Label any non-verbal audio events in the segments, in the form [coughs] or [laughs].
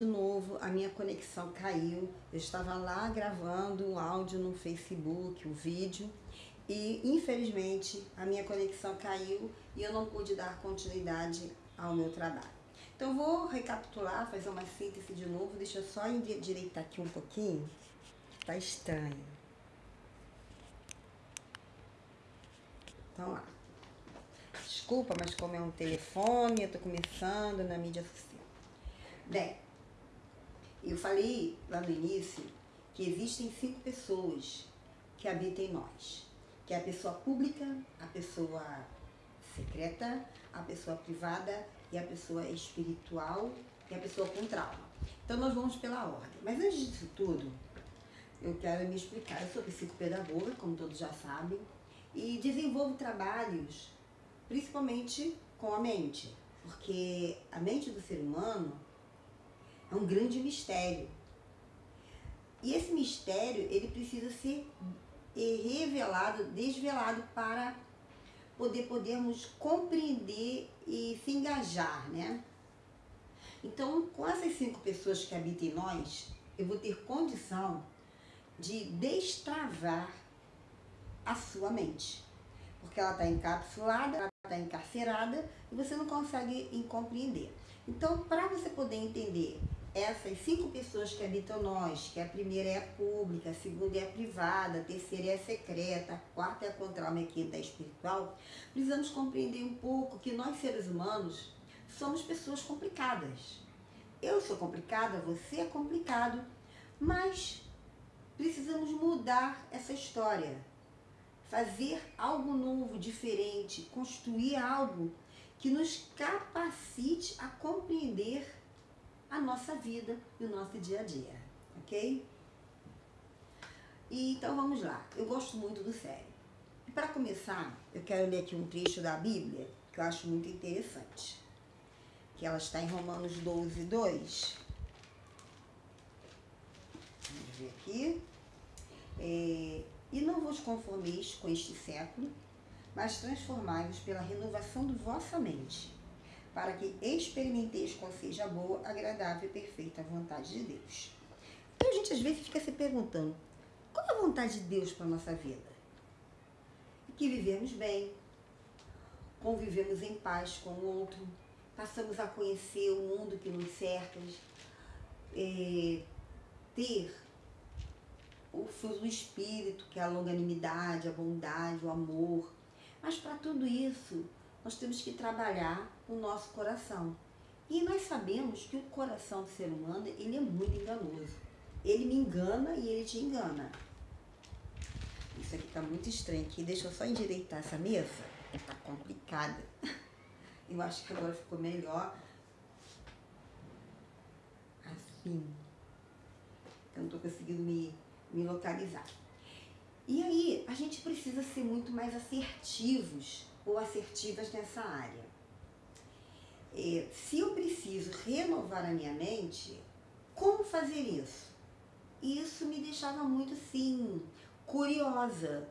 de novo, a minha conexão caiu. Eu estava lá gravando um áudio no Facebook, o vídeo, e infelizmente a minha conexão caiu e eu não pude dar continuidade ao meu trabalho. Então vou recapitular, fazer uma síntese de novo. Deixa eu só endireitar aqui um pouquinho. Tá estranho. Então lá. Desculpa, mas como é um telefone, eu tô começando na mídia social. Bem, eu falei lá no início que existem cinco pessoas que habitam em nós. Que é a pessoa pública, a pessoa secreta, a pessoa privada e a pessoa espiritual e a pessoa com trauma. Então nós vamos pela ordem. Mas antes disso tudo, eu quero me explicar. Eu sou psicopedagoga, como todos já sabem, e desenvolvo trabalhos principalmente com a mente, porque a mente do ser humano é um grande mistério. E esse mistério, ele precisa ser revelado, desvelado para poder podermos compreender e se engajar, né? Então, com essas cinco pessoas que habitam em nós, eu vou ter condição de destravar a sua mente. Porque ela está encapsulada, ela está encarcerada e você não consegue compreender. Então, para você poder entender essas cinco pessoas que habitam nós, que a primeira é a pública, a segunda é a privada, a terceira é a secreta, a quarta é a controle, a quinta é a espiritual, precisamos compreender um pouco que nós seres humanos somos pessoas complicadas. Eu sou complicada, você é complicado, mas precisamos mudar essa história, fazer algo novo, diferente, construir algo que nos capacite a compreender a nossa vida e o nosso dia a dia, ok? E, então vamos lá, eu gosto muito do sério. E para começar, eu quero ler aqui um trecho da Bíblia que eu acho muito interessante. Que ela está em Romanos 12, 2. Vamos ver aqui. É, e não vos conformeis com este século, mas transformai-vos pela renovação de vossa mente para que experimenteis qual seja a boa, agradável e perfeita vontade de Deus. Então a gente às vezes fica se perguntando, qual é a vontade de Deus para a nossa vida? Que vivemos bem, convivemos em paz com o outro, passamos a conhecer o mundo que nos cerca, é, ter o fruto do Espírito, que é a longanimidade, a bondade, o amor. Mas para tudo isso, nós temos que trabalhar o nosso coração. E nós sabemos que o coração do ser humano, ele é muito enganoso. Ele me engana e ele te engana. Isso aqui tá muito estranho aqui. Deixa eu só endireitar essa mesa. Tá complicada. [laughs] Eu acho que agora ficou melhor. Assim. Eu não tô conseguindo me, me localizar. E aí, a gente precisa ser muito mais assertivos ou assertivas nessa área. É, se eu preciso renovar a minha mente, como fazer isso? Isso me deixava muito assim, curiosa,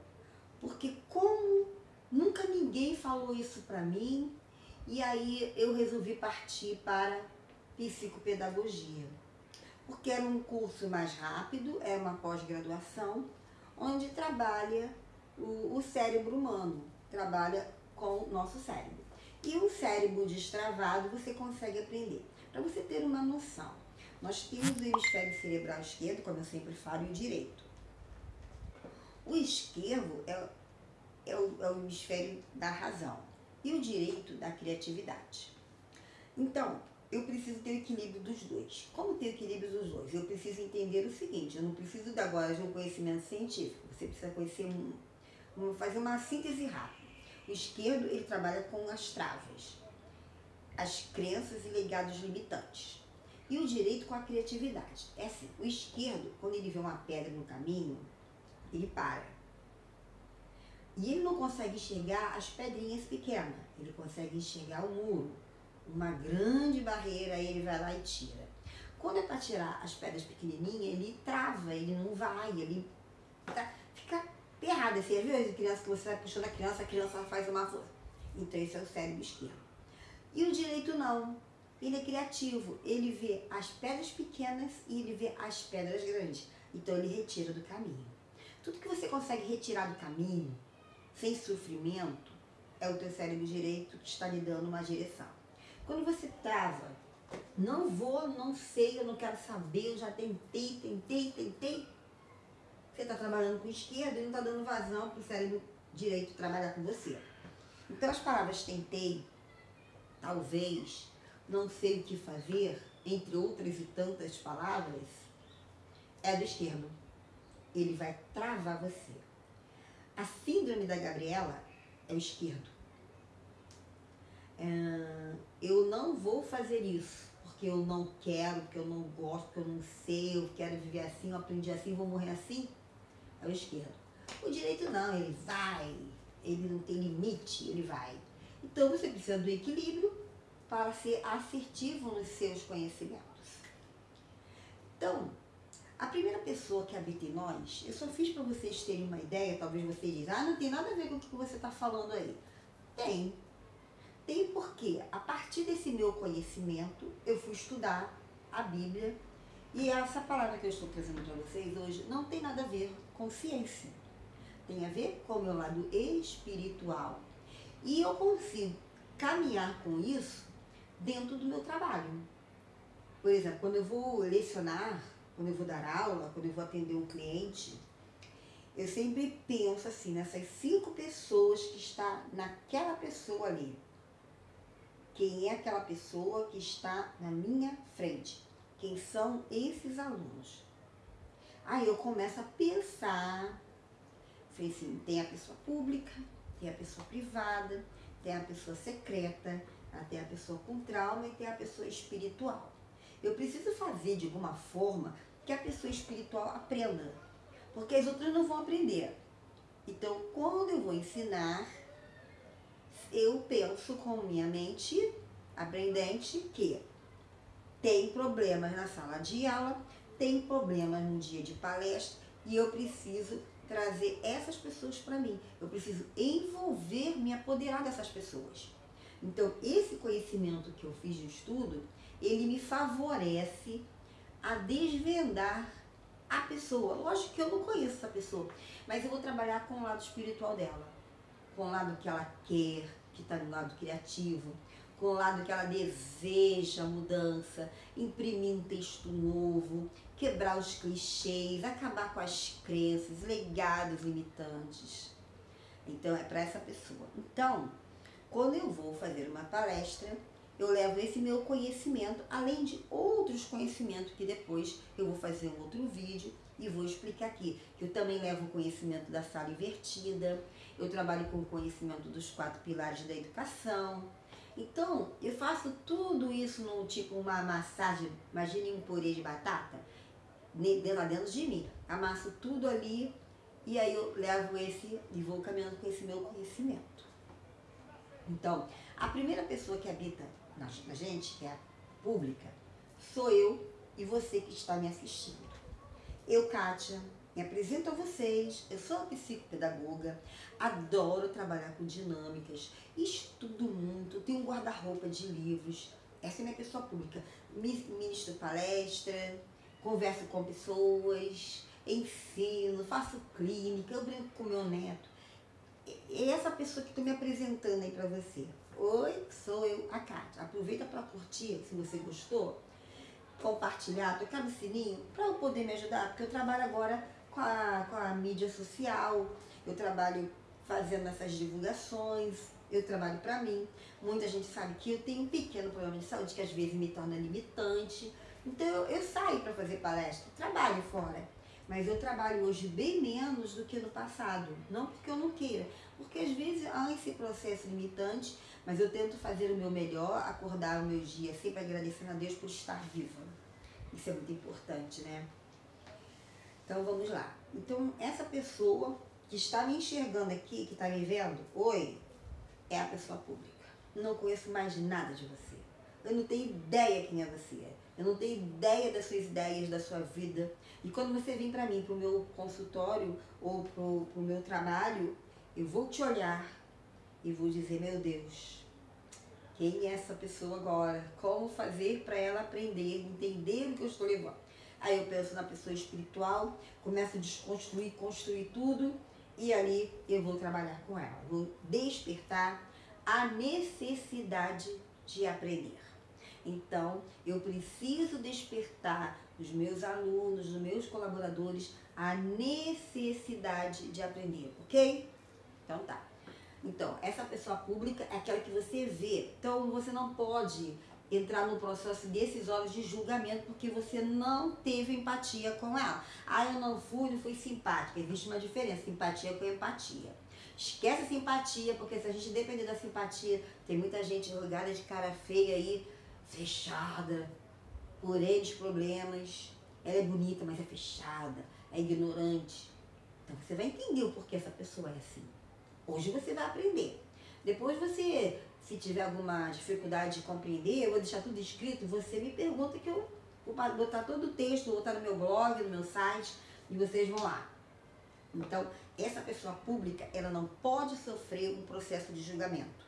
porque como nunca ninguém falou isso para mim, e aí eu resolvi partir para psicopedagogia. Porque era um curso mais rápido, é uma pós-graduação, onde trabalha o, o cérebro humano, trabalha com o nosso cérebro. E o cérebro destravado você consegue aprender. Para você ter uma noção, nós temos o hemisfério cerebral esquerdo, como eu sempre falo, e o direito. O esquerdo é, é, o, é o hemisfério da razão e o direito da criatividade. Então, eu preciso ter equilíbrio dos dois. Como ter equilíbrio dos dois? Eu preciso entender o seguinte, eu não preciso agora de um conhecimento científico, você precisa conhecer um, um, fazer uma síntese rápida. O esquerdo, ele trabalha com as travas, as crenças e legados limitantes. E o direito com a criatividade. É assim, o esquerdo, quando ele vê uma pedra no caminho, ele para. E ele não consegue enxergar as pedrinhas pequenas, ele consegue enxergar o muro, uma grande barreira, ele vai lá e tira. Quando é para tirar as pedras pequenininhas, ele trava, ele não vai, ele tá, errado. Você viu as crianças que você vai puxando a criança, a criança faz uma força. Então esse é o cérebro esquerdo. E o direito não. ele é criativo. Ele vê as pedras pequenas e ele vê as pedras grandes. Então ele retira do caminho. Tudo que você consegue retirar do caminho, sem sofrimento, é o teu cérebro direito que está lhe dando uma direção. Quando você trava, não vou, não sei, eu não quero saber, eu já tentei, tentei, tentei. Você está trabalhando com esquerda e não está dando vazão para o cérebro direito trabalhar com você. Então as palavras tentei, talvez, não sei o que fazer, entre outras e tantas palavras, é do esquerdo. Ele vai travar você. A síndrome da Gabriela é o esquerdo. É, eu não vou fazer isso porque eu não quero, porque eu não gosto, porque eu não sei, eu quero viver assim, eu aprendi assim, vou morrer assim. O esquerdo. O direito não, ele vai, ele não tem limite, ele vai. Então você precisa do equilíbrio para ser assertivo nos seus conhecimentos. Então, a primeira pessoa que habita em nós, eu só fiz para vocês terem uma ideia, talvez vocês dizem, ah, não tem nada a ver com o que você está falando aí. Tem. Tem porque, a partir desse meu conhecimento, eu fui estudar a Bíblia e essa palavra que eu estou trazendo para vocês hoje não tem nada a ver com ciência. Tem a ver com o meu lado espiritual. E eu consigo caminhar com isso dentro do meu trabalho. Por exemplo, quando eu vou lecionar, quando eu vou dar aula, quando eu vou atender um cliente, eu sempre penso assim, nessas cinco pessoas que está naquela pessoa ali. Quem é aquela pessoa que está na minha frente? Quem são esses alunos? Aí eu começo a pensar, falei assim, tem a pessoa pública, tem a pessoa privada, tem a pessoa secreta, tem a pessoa com trauma e tem a pessoa espiritual. Eu preciso fazer de alguma forma que a pessoa espiritual aprenda, porque as outras não vão aprender. Então, quando eu vou ensinar, eu penso com minha mente aprendente que tem problemas na sala de aula, tem problemas no dia de palestra e eu preciso trazer essas pessoas para mim. Eu preciso envolver, me apoderar dessas pessoas. Então, esse conhecimento que eu fiz de estudo, ele me favorece a desvendar a pessoa. Lógico que eu não conheço essa pessoa, mas eu vou trabalhar com o lado espiritual dela, com o lado que ela quer, que está no lado criativo, com o lado que ela deseja mudança, imprimir um texto novo, quebrar os clichês, acabar com as crenças, legados limitantes. Então é para essa pessoa. Então, quando eu vou fazer uma palestra, eu levo esse meu conhecimento, além de outros conhecimentos que depois eu vou fazer um outro vídeo e vou explicar aqui. Eu também levo o conhecimento da sala invertida, eu trabalho com o conhecimento dos quatro pilares da educação, então, eu faço tudo isso no tipo uma massagem, imagine um purê de batata, lá dentro de mim. Amasso tudo ali e aí eu levo esse e vou caminhando com esse meu conhecimento. Então, a primeira pessoa que habita na gente, que é a pública, sou eu e você que está me assistindo. Eu, Kátia, me apresento a vocês, eu sou psicopedagoga, adoro trabalhar com dinâmicas, estudo muito, tenho um guarda-roupa de livros, essa é minha pessoa pública. Ministro palestra, converso com pessoas, ensino, faço clínica, eu brinco com meu neto. É essa pessoa que estou me apresentando aí para você. Oi, sou eu, a Kátia. Aproveita para curtir, se você gostou, compartilhar, tocar no sininho, para eu poder me ajudar, porque eu trabalho agora com a, com a mídia social, eu trabalho fazendo essas divulgações, eu trabalho para mim. Muita gente sabe que eu tenho um pequeno problema de saúde que às vezes me torna limitante. Então eu, eu saio para fazer palestra, trabalho fora. Mas eu trabalho hoje bem menos do que no passado. Não porque eu não queira, porque às vezes há esse processo limitante, mas eu tento fazer o meu melhor, acordar o meu dia sempre agradecendo a Deus por estar viva. Isso é muito importante, né? Então vamos lá. Então essa pessoa que está me enxergando aqui, que está me vendo, oi, é a pessoa pública. Não conheço mais nada de você. Eu não tenho ideia quem é você. Eu não tenho ideia das suas ideias, da sua vida. E quando você vem para mim, para o meu consultório ou para o meu trabalho, eu vou te olhar e vou dizer, meu Deus, Quem é essa pessoa agora? Como fazer para ela aprender, entender o que eu estou levando? Aí eu penso na pessoa espiritual, começo a desconstruir, construir tudo e ali eu vou trabalhar com ela. Vou despertar a necessidade de aprender. Então, eu preciso despertar nos meus alunos, nos meus colaboradores, a necessidade de aprender, ok? Então tá. Então, essa pessoa pública é aquela que você vê. Então, você não pode entrar no processo decisório de julgamento porque você não teve empatia com ela. Ah, eu não fui, não fui simpática. Existe uma diferença, simpatia com empatia. Esquece a simpatia, porque se a gente depender da simpatia, tem muita gente jogada de cara feia aí, fechada, por eles problemas. Ela é bonita, mas é fechada, é ignorante. Então você vai entender o porquê essa pessoa é assim. Hoje você vai aprender. Depois você, se tiver alguma dificuldade de compreender, eu vou deixar tudo escrito, você me pergunta que eu vou botar todo o texto, vou botar no meu blog, no meu site, e vocês vão lá. Então, essa pessoa pública, ela não pode sofrer um processo de julgamento.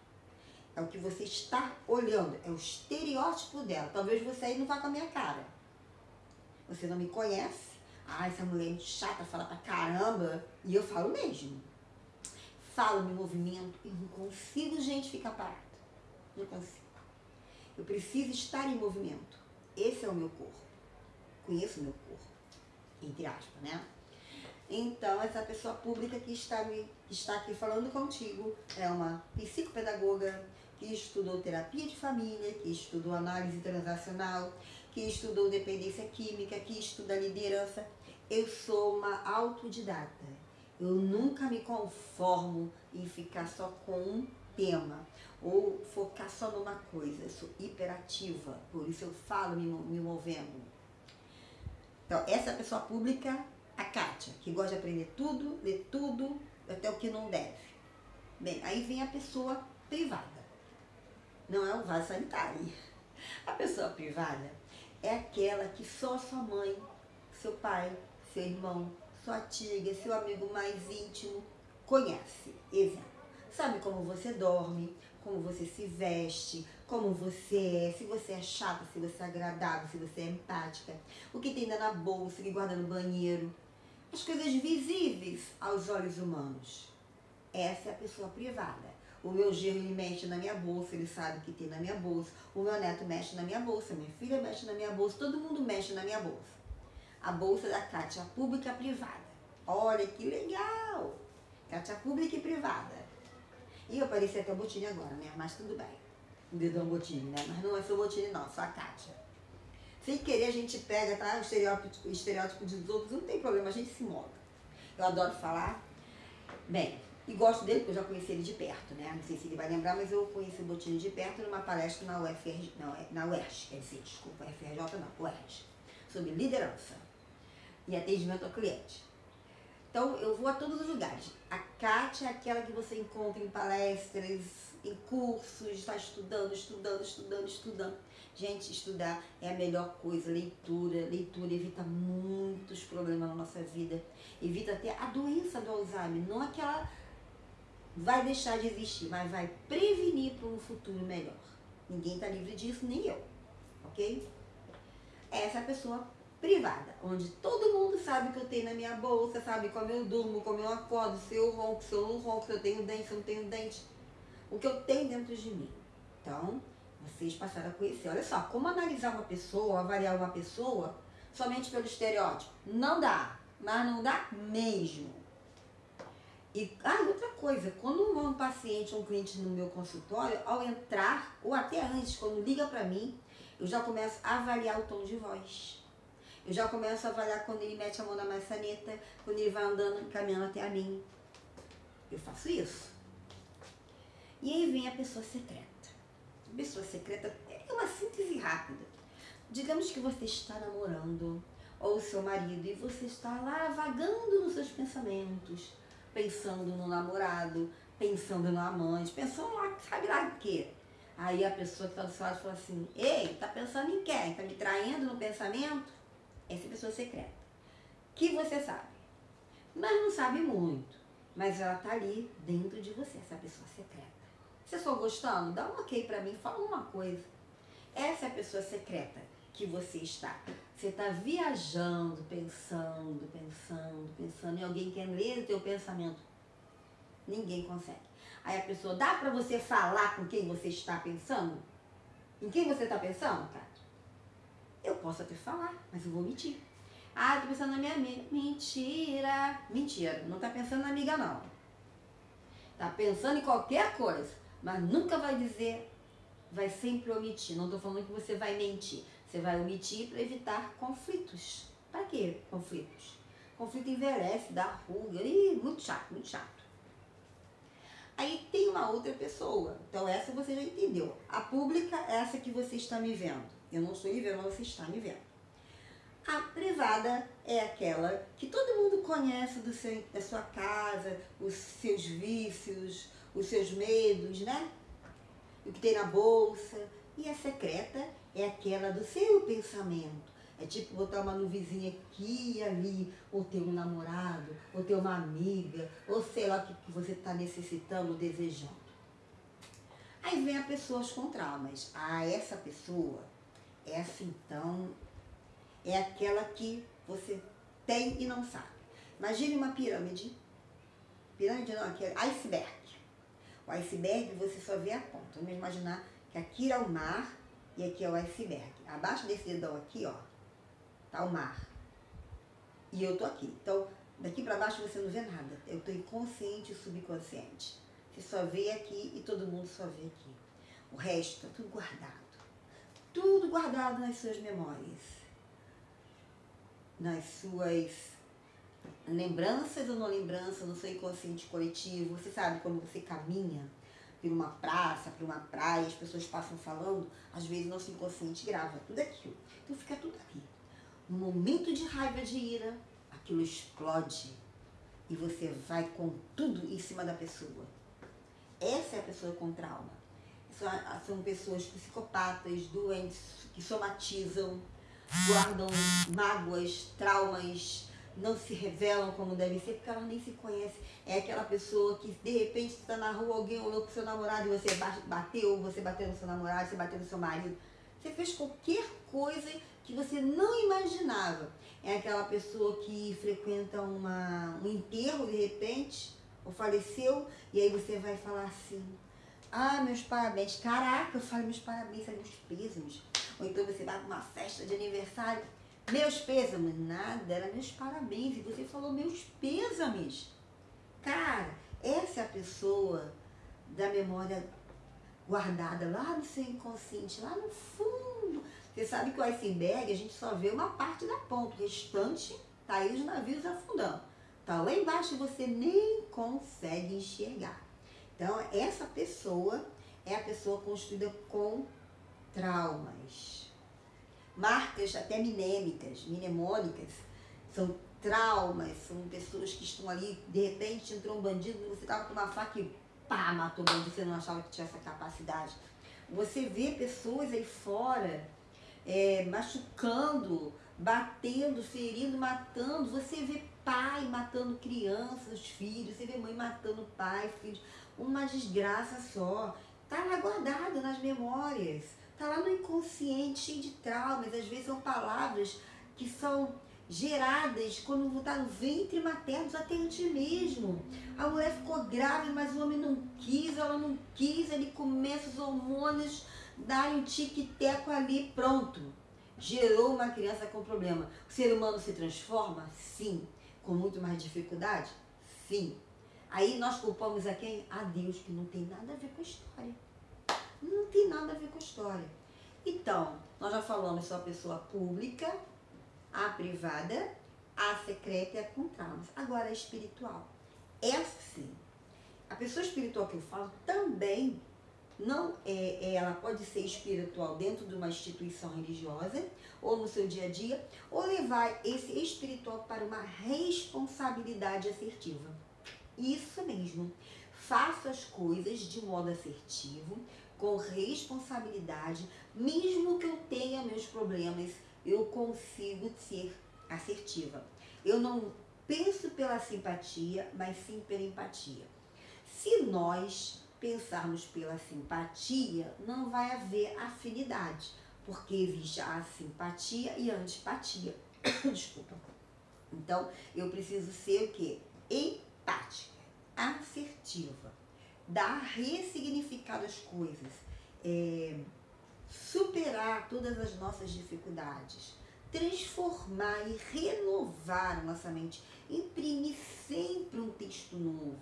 É o que você está olhando, é o estereótipo dela. Talvez você aí não vá com a minha cara. Você não me conhece. Ah, essa mulher é muito chata, fala pra caramba. E eu falo mesmo falo, me movimento, eu não consigo, gente, ficar parada. Não consigo. Eu preciso estar em movimento. Esse é o meu corpo. Conheço o meu corpo. Entre aspas, né? Então, essa pessoa pública que está, me, está aqui falando contigo é uma psicopedagoga que estudou terapia de família, que estudou análise transacional, que estudou dependência química, que estuda liderança. Eu sou uma autodidata. Eu nunca me conformo em ficar só com um tema ou focar só numa coisa. Eu sou hiperativa, por isso eu falo me, me movendo. Então, essa pessoa pública, a Kátia, que gosta de aprender tudo, ler tudo, até o que não deve. Bem, aí vem a pessoa privada. Não é um vaso sanitário. A pessoa privada é aquela que só sua mãe, seu pai, seu irmão, sua tia, seu amigo mais íntimo conhece. Exemplo. Sabe como você dorme, como você se veste, como você é, se você é chata, se você é agradável, se você é empática, o que tem na bolsa, o que guarda no banheiro. As coisas visíveis aos olhos humanos. Essa é a pessoa privada. O meu genro ele mexe na minha bolsa, ele sabe que tem na minha bolsa. O meu neto mexe na minha bolsa, minha filha mexe na minha bolsa, todo mundo mexe na minha bolsa a bolsa da Cátia pública privada. Olha que legal! Cátia pública e privada. E eu parecia até o Botini agora, né? Mas tudo bem. O dedão Botini, né? Mas não é o Botini não, só a Cátia. Sem querer a gente pega, tá? O estereótipo, estereótipo dos outros, não tem problema, a gente se molda. Eu adoro falar. Bem, e gosto dele porque eu já conheci ele de perto, né? Não sei se ele vai lembrar, mas eu conheci o Botini de perto numa palestra na UFRJ, não, na UERJ, quer dizer, desculpa, UFRJ não, UERJ, sobre liderança e atendimento ao cliente. Então, eu vou a todos os lugares. A Kátia é aquela que você encontra em palestras, em cursos, está estudando, estudando, estudando, estudando. Gente, estudar é a melhor coisa. Leitura, leitura evita muitos problemas na nossa vida. Evita até a doença do Alzheimer. Não é que ela vai deixar de existir, mas vai prevenir para um futuro melhor. Ninguém está livre disso, nem eu. Ok? Essa pessoa privada, onde todo mundo sabe o que eu tenho na minha bolsa, sabe como eu durmo, como eu acordo, se eu ronco, se eu não ronco, se eu tenho dente, se eu não tenho dente, o que eu tenho dentro de mim. Então, vocês passaram a conhecer. Olha só, como analisar uma pessoa, avaliar uma pessoa somente pelo estereótipo? Não dá, mas não dá mesmo. E ah, outra coisa, quando um paciente, um cliente no meu consultório, ao entrar, ou até antes, quando liga para mim, eu já começo a avaliar o tom de voz. Eu já começo a avaliar quando ele mete a mão na maçaneta, quando ele vai andando, caminhando até a mim. Eu faço isso. E aí vem a pessoa secreta. A pessoa secreta é uma síntese rápida. Digamos que você está namorando, ou o seu marido, e você está lá vagando nos seus pensamentos, pensando no namorado, pensando no amante, pensando lá, sabe lá quê? Aí a pessoa que está do seu lado fala assim, ei, tá pensando em quem? Tá me traindo no pensamento? essa pessoa secreta, que você sabe, mas não sabe muito, mas ela está ali dentro de você, essa pessoa secreta. Você só gostando? Dá um ok pra mim, fala uma coisa. Essa é a pessoa secreta que você está. Você está viajando, pensando, pensando, pensando, e alguém quer ler o teu pensamento. Ninguém consegue. Aí a pessoa, dá para você falar com quem você está pensando? Em quem você está pensando, cara? Eu posso até falar, mas eu vou mentir. Ah, tô pensando na minha amiga. Mentira. Mentira. Não tá pensando na amiga, não. Tá pensando em qualquer coisa, mas nunca vai dizer, vai sempre omitir. Não tô falando que você vai mentir. Você vai omitir para evitar conflitos. Para que conflitos? Conflito envelhece, dá ruga. Ih, muito chato, muito chato. Aí tem uma outra pessoa. Então essa você já entendeu. A pública é essa que você está me vendo. Eu não estou me vendo, mas você está me vendo. A privada é aquela que todo mundo conhece do seu, da sua casa, os seus vícios, os seus medos, né? O que tem na bolsa. E a secreta é aquela do seu pensamento. É tipo botar uma nuvenzinha aqui e ali, ou ter um namorado, ou ter uma amiga, ou sei lá o que, que você está necessitando, desejando. Aí vem a pessoas com traumas. Ah, essa pessoa, essa então, é aquela que você tem e não sabe. Imagine uma pirâmide. Pirâmide não, aqui é iceberg. O iceberg você só vê a ponta. Vamos imaginar que aqui é o mar e aqui é o iceberg. Abaixo desse dedão aqui, ó, tá o mar. E eu tô aqui. Então, daqui para baixo você não vê nada. Eu tô inconsciente e subconsciente. Você só vê aqui e todo mundo só vê aqui. O resto tá tudo guardado. Tudo guardado nas suas memórias. Nas suas lembranças ou não lembranças, no seu inconsciente coletivo. Você sabe quando você caminha por uma praça, por uma praia, as pessoas passam falando, às vezes nosso inconsciente grava tudo aquilo. Então fica tudo aqui. No momento de raiva, de ira, aquilo explode e você vai com tudo em cima da pessoa. Essa é a pessoa com trauma. São, são pessoas psicopatas, doentes, que somatizam, guardam mágoas, traumas, não se revelam como devem ser, porque elas nem se conhecem. É aquela pessoa que de repente está na rua, alguém olhou com seu namorado e você bateu, você bateu no seu namorado, você bateu no seu marido. Você fez qualquer coisa que você não imaginava. É aquela pessoa que frequenta uma, um enterro de repente, ou faleceu, e aí você vai falar assim, ah, meus parabéns. Caraca, eu falo meus parabéns, meus pêsames. Ou então você vai para uma festa de aniversário, meus pêsames, nada, era meus parabéns. E você falou meus pêsames. Cara, essa é a pessoa da memória guardada lá no seu inconsciente, lá no fundo. Você sabe que o iceberg a gente só vê uma parte da ponta, o restante tá aí os navios afundando. Tá lá embaixo e você nem consegue enxergar. Então, essa pessoa é a pessoa construída com traumas marcas até minêmicas, mnemônicas, são traumas, são pessoas que estão ali, de repente entrou um bandido, você estava com uma faca e pá, matou o bandido, você não achava que tinha essa capacidade. Você vê pessoas aí fora é, machucando, batendo, ferindo, matando. Você vê pai matando crianças, filhos, você vê mãe matando pai, filhos. Uma desgraça só. Está lá guardado nas memórias. Está lá no inconsciente, cheio de traumas. Às vezes são palavras que são geradas quando está no ventre materno, até antes mesmo. A mulher ficou grávida, mas o homem não quis, ela não quis, ele começa os hormônios, dá um tique-teco ali, pronto. Gerou uma criança com problema. O ser humano se transforma? Sim. Com muito mais dificuldade? Sim. Aí nós culpamos a quem? A Deus, que não tem nada a ver com a história não tem nada a ver com a história. Então, nós já falamos só a pessoa pública, a privada, a secreta e a com traumas. Agora, a espiritual. Essa sim. A pessoa espiritual que eu falo também não é, é, ela pode ser espiritual dentro de uma instituição religiosa ou no seu dia a dia, ou levar esse espiritual para uma responsabilidade assertiva. Isso mesmo. Faça as coisas de modo assertivo, com responsabilidade, mesmo que eu tenha meus problemas, eu consigo ser assertiva. Eu não penso pela simpatia, mas sim pela empatia. Se nós pensarmos pela simpatia, não vai haver afinidade, porque existe a simpatia e a antipatia. [coughs] Desculpa. Então, eu preciso ser o quê? Empática, assertiva, dar ressignificado às coisas, é, superar todas as nossas dificuldades, transformar e renovar a nossa mente, imprimir sempre um texto novo.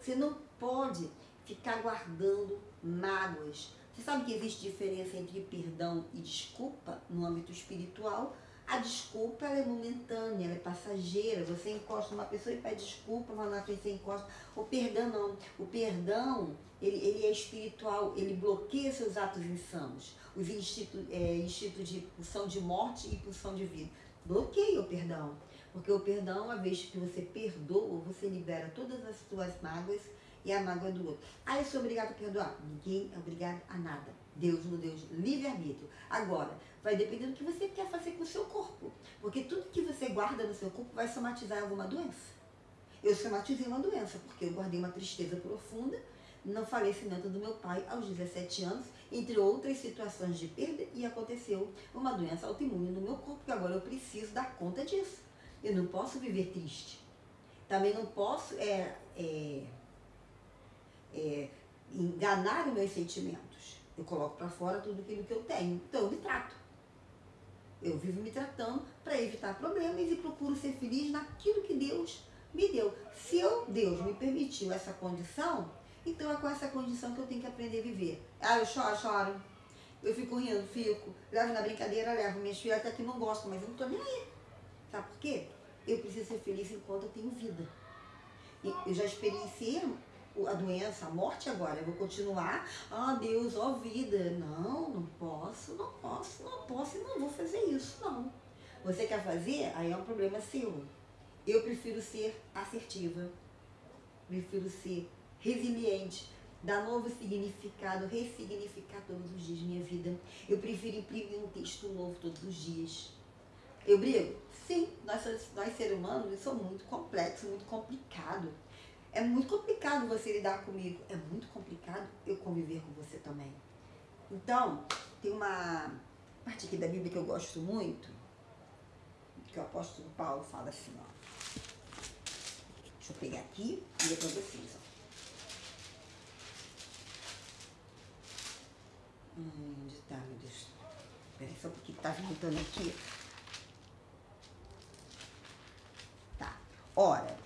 Você não pode ficar guardando mágoas. Você sabe que existe diferença entre perdão e desculpa no âmbito espiritual? A desculpa é momentânea, ela é passageira. Você encosta uma pessoa e pede desculpa, mas na frente você encosta. O perdão não. O perdão, ele, ele é espiritual, ele bloqueia seus atos insanos. Os institutos é, instituto de pulsão de morte e pulsão de vida. Bloqueia o perdão. Porque o perdão, uma vez que você perdoa, você libera todas as suas mágoas e a mágoa do outro. Ah, eu sou obrigado a perdoar. Ninguém é obrigado a nada. Deus no Deus livre-arbítrio. Agora, vai depender do que você quer fazer com o seu corpo. Porque tudo que você guarda no seu corpo vai somatizar alguma doença. Eu somatizei uma doença, porque eu guardei uma tristeza profunda no falecimento do meu pai aos 17 anos, entre outras situações de perda, e aconteceu uma doença autoimune no meu corpo, que agora eu preciso dar conta disso. Eu não posso viver triste. Também não posso é, é, é, enganar os meus sentimentos. Eu coloco para fora tudo aquilo que eu tenho. Então eu me trato. Eu vivo me tratando para evitar problemas e procuro ser feliz naquilo que Deus me deu. Se eu, Deus me permitiu essa condição, então é com essa condição que eu tenho que aprender a viver. Ah, eu choro, choro. Eu fico rindo, fico. Levo na brincadeira, levo. Minhas filhas até que não gostam, mas eu não tô nem aí. Sabe por quê? Eu preciso ser feliz enquanto eu tenho vida. E eu já experienciei a doença, a morte agora. Eu vou continuar, ah Deus, ó vida. Não, não posso, não posso, não posso e não vou fazer isso, não. Você quer fazer? Aí é um problema seu. Eu prefiro ser assertiva, prefiro ser resiliente, dar novo significado, ressignificar todos os dias minha vida. Eu prefiro imprimir um texto novo todos os dias. Eu brigo? Sim, nós, nós seres humanos somos muito complexos, muito complicado. É muito complicado você lidar comigo. É muito complicado eu conviver com você também. Então, tem uma parte aqui da Bíblia que eu gosto muito, que o apóstolo Paulo fala assim, ó. Deixa eu pegar aqui e ler para vocês, ó. Hum, onde tá, meu Deus? Peraí só porque tá voltando aqui. Tá. Ora,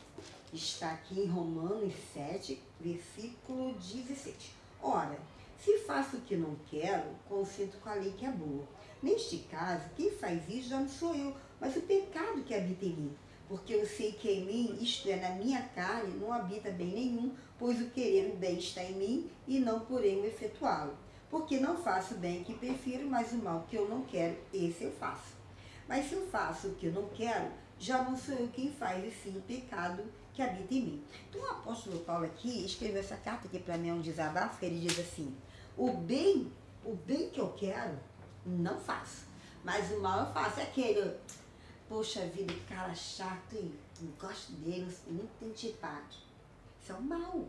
está aqui em Romanos 7, versículo 17. Ora, se faço o que não quero, consinto com a lei que é boa. Neste caso, quem faz isso já não sou eu, mas o pecado que habita em mim. Porque eu sei que em mim, isto é, na minha carne, não habita bem nenhum, pois o querer o bem está em mim e não porém o efetuá-lo. Porque não faço o bem que prefiro, mas o mal que eu não quero, esse eu faço. Mas se eu faço o que eu não quero, já não sou eu quem faz, e sim o pecado que habita em mim. Então o apóstolo Paulo aqui escreveu essa carta que para mim é um desabafo, que ele diz assim, o bem, o bem que eu quero, não faço. Mas o mal eu faço. É aquele, poxa vida, cara chato, hein? Não gosto dele, muito antipático. Isso é o mal.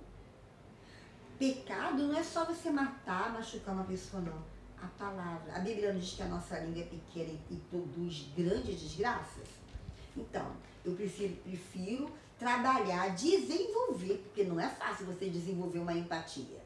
Pecado não é só você matar, machucar uma pessoa, não. A palavra. A Bíblia nos diz que a nossa língua é pequena e produz grandes desgraças. Então, eu prefiro, prefiro trabalhar, desenvolver, porque não é fácil você desenvolver uma empatia.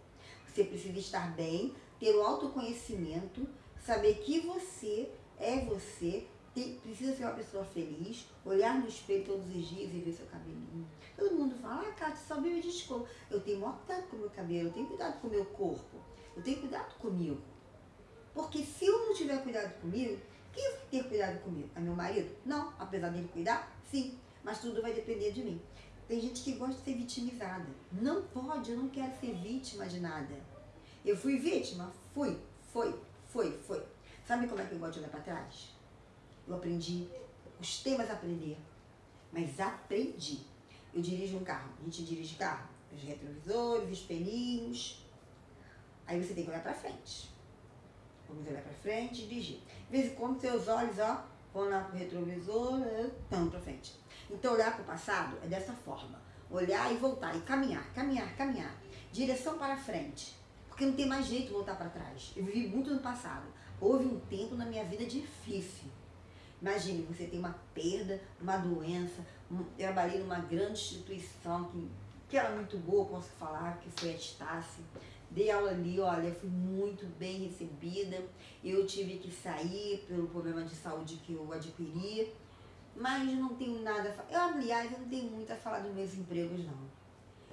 Você precisa estar bem, ter o autoconhecimento, saber que você é você, tem, precisa ser uma pessoa feliz, olhar no espelho todos os dias e ver seu cabelinho. Todo mundo fala, ah, Cátia, só vive de escova. Eu tenho maior cuidado com o meu cabelo, eu tenho cuidado com o meu corpo, eu tenho cuidado comigo. Porque se eu não tiver cuidado comigo, quem vai ter cuidado comigo? É meu marido? Não, apesar dele cuidar, sim mas tudo vai depender de mim. Tem gente que gosta de ser vitimizada. Não pode, eu não quero ser vítima de nada. Eu fui vítima? Fui, foi, foi, foi. Sabe como é que eu gosto de olhar para trás? Eu aprendi, os temas aprender, mas aprendi. Eu dirijo um carro, a gente dirige carro, os retrovisores, espelhinhos. Aí você tem que olhar para frente. Vamos olhar para frente e dirigir. De vez em quando, seus olhos, ó, vão lá pro retrovisor, estão para frente. Então, olhar para o passado é dessa forma. olhar e voltar, e caminhar, caminhar, caminhar. Direção para frente. Porque não tem mais jeito de voltar para trás. Eu vivi muito no passado. Houve um tempo na minha vida difícil. Imagine, você tem uma perda, uma doença. Eu trabalhei numa grande instituição que, que era muito boa, posso falar, que foi a Estácio. Dei aula ali, olha, fui muito bem recebida. Eu tive que sair pelo problema de saúde que eu adquiri, mas não tenho nada a falar. Eu, aliás, eu não tenho muito a falar dos meus empregos, não.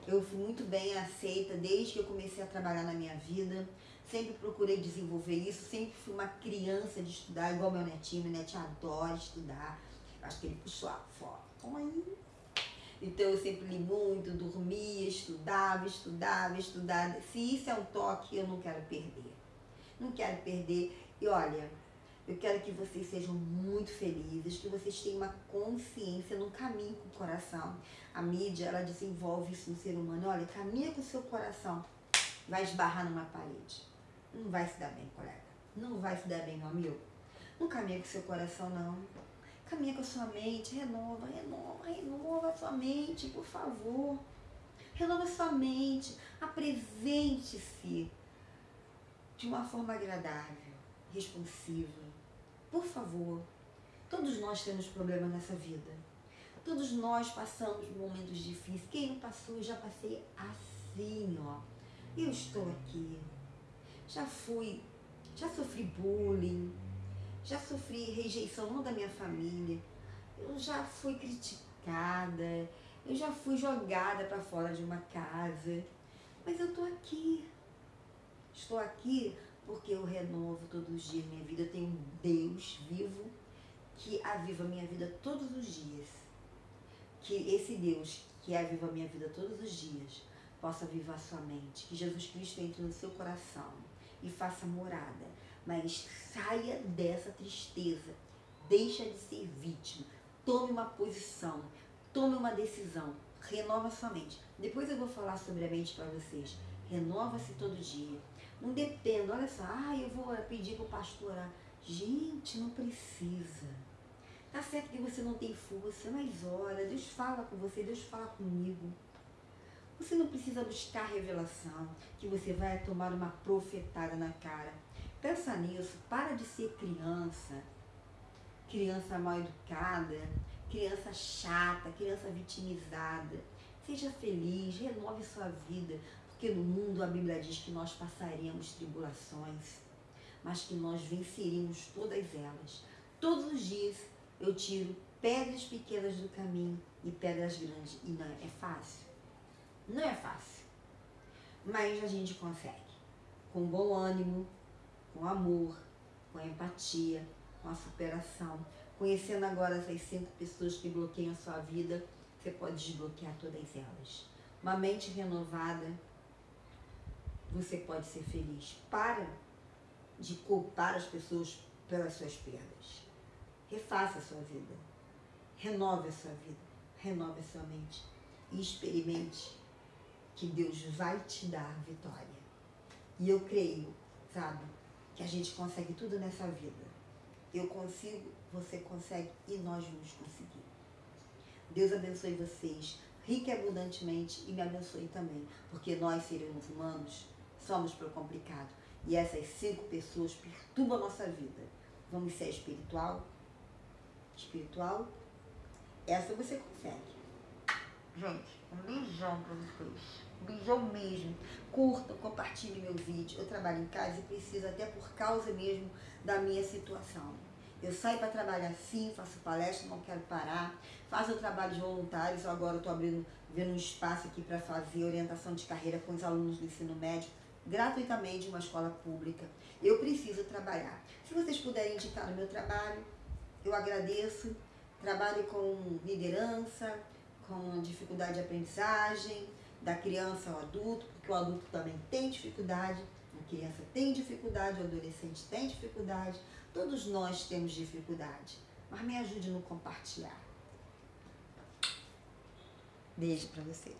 Eu fui muito bem aceita desde que eu comecei a trabalhar na minha vida. Sempre procurei desenvolver isso, sempre fui uma criança de estudar, igual meu netinho. Meu netinho adora estudar. Acho que ele puxou a foto. Então eu sempre li muito, dormia, estudava, estudava, estudava. Se isso é um toque, eu não quero perder. Não quero perder. E olha, eu quero que vocês sejam muito felizes, que vocês tenham uma consciência no caminho com o coração. A mídia, ela desenvolve isso no ser humano. Olha, caminha com o seu coração, vai esbarrar numa parede. Não vai se dar bem, colega. Não vai se dar bem, meu amigo. Não caminha com o seu coração, não. Caminha com a sua mente, renova, renova, renova a sua mente, por favor. Renova a sua mente, apresente-se de uma forma agradável, responsiva. Por favor. Todos nós temos problemas nessa vida. Todos nós passamos momentos difíceis. Quem não passou, eu já passei assim, ó. Eu estou aqui. Já fui, já sofri bullying, já sofri rejeição não da minha família, eu já fui criticada, eu já fui jogada para fora de uma casa, mas eu estou aqui. Estou aqui porque eu renovo todos os dias minha vida. Eu tenho um Deus vivo que aviva minha vida todos os dias. Que esse Deus que aviva minha vida todos os dias possa avivar sua mente. Que Jesus Cristo entre no seu coração e faça morada mas saia dessa tristeza. Deixa de ser vítima. Tome uma posição. Tome uma decisão. Renova sua mente. Depois eu vou falar sobre a mente para vocês. Renova-se todo dia. Não dependa, olha só, ah, eu vou pedir para o pastor orar. Gente, não precisa. Tá certo que você não tem força, mas ora, Deus fala com você, Deus fala comigo. Você não precisa buscar revelação, que você vai tomar uma profetada na cara. Pensa nisso, para de ser criança, criança mal educada, criança chata, criança vitimizada. Seja feliz, renove sua vida, porque no mundo a Bíblia diz que nós passaremos tribulações, mas que nós venceríamos todas elas. Todos os dias eu tiro pedras pequenas do caminho e pedras grandes. E não é fácil. Não é fácil. Mas a gente consegue. Com bom ânimo, com amor, com empatia, com a superação. Conhecendo agora essas cinco pessoas que bloqueiam a sua vida, você pode desbloquear todas elas. Uma mente renovada, você pode ser feliz. Para de culpar as pessoas pelas suas perdas. Refaça a sua vida. Renove a sua vida. Renove a sua mente. E experimente que Deus vai te dar vitória. E eu creio, sabe, que a gente consegue tudo nessa vida. Eu consigo, você consegue e nós vamos conseguir. Deus abençoe vocês rica e abundantemente e me abençoe também, porque nós, seres humanos, somos para o complicado. E essas cinco pessoas perturbam a nossa vida. Vamos ser espiritual? Espiritual? Essa você consegue. Gente, um beijão para vocês. Um beijão mesmo. Curtam, compartilhem meu vídeo. Eu trabalho em casa e preciso até por causa mesmo da minha situação. Eu saio para trabalhar sim, faço palestra, não quero parar. Faço o trabalho de voluntários, agora estou abrindo, vendo um espaço aqui para fazer orientação de carreira com os alunos do ensino médio, gratuitamente, uma escola pública. Eu preciso trabalhar. Se vocês puderem indicar o meu trabalho, eu agradeço. Trabalho com liderança, com dificuldade de aprendizagem, da criança ao adulto, porque o adulto também tem dificuldade, a criança tem dificuldade, o adolescente tem dificuldade, todos nós temos dificuldade. Mas me ajude no compartilhar. Beijo para vocês.